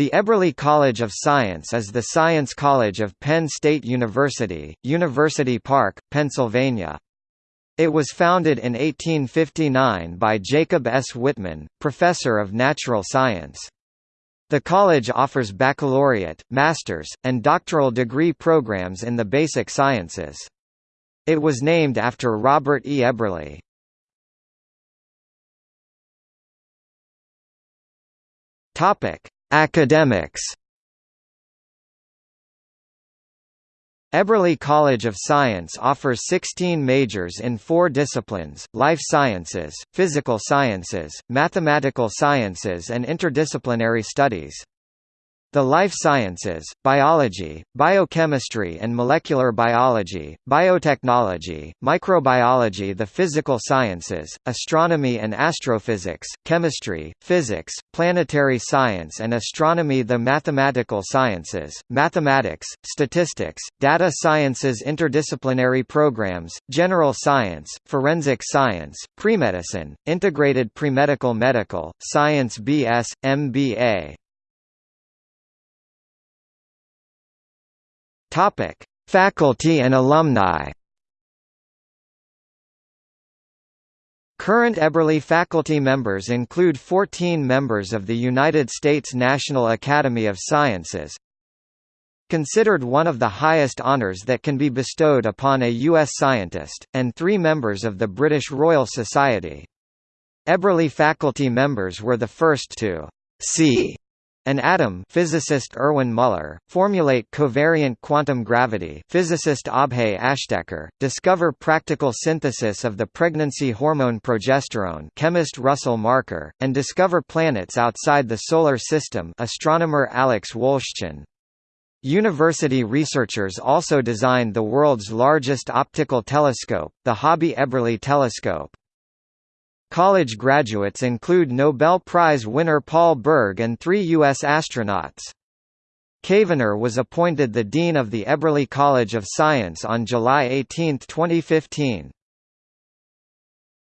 The Eberly College of Science is the science college of Penn State University, University Park, Pennsylvania. It was founded in 1859 by Jacob S. Whitman, professor of natural science. The college offers baccalaureate, master's, and doctoral degree programs in the basic sciences. It was named after Robert E. Eberly. Topic: Academics Eberly College of Science offers 16 majors in four disciplines, life sciences, physical sciences, mathematical sciences and interdisciplinary studies. The life sciences, biology, biochemistry and molecular biology, biotechnology, microbiology the physical sciences, astronomy and astrophysics, chemistry, physics, planetary science and astronomy the mathematical sciences, mathematics, statistics, data sciences interdisciplinary programs, general science, forensic science, premedicine, integrated premedical medical, science BS, MBA, Topic: Faculty and alumni. Current Eberly faculty members include 14 members of the United States National Academy of Sciences, considered one of the highest honours that can be bestowed upon a U.S. scientist, and three members of the British Royal Society. Eberly faculty members were the first to see an atom physicist Erwin Muller, formulate covariant quantum gravity physicist Abhay Ashtekar, discover practical synthesis of the pregnancy hormone progesterone chemist Russell Marker, and discover planets outside the Solar System astronomer Alex Wolszczan. University researchers also designed the world's largest optical telescope, the Hobby Eberly telescope. College graduates include Nobel Prize winner Paul Berg and three U.S. astronauts. Cavener was appointed the Dean of the Eberly College of Science on July 18, 2015.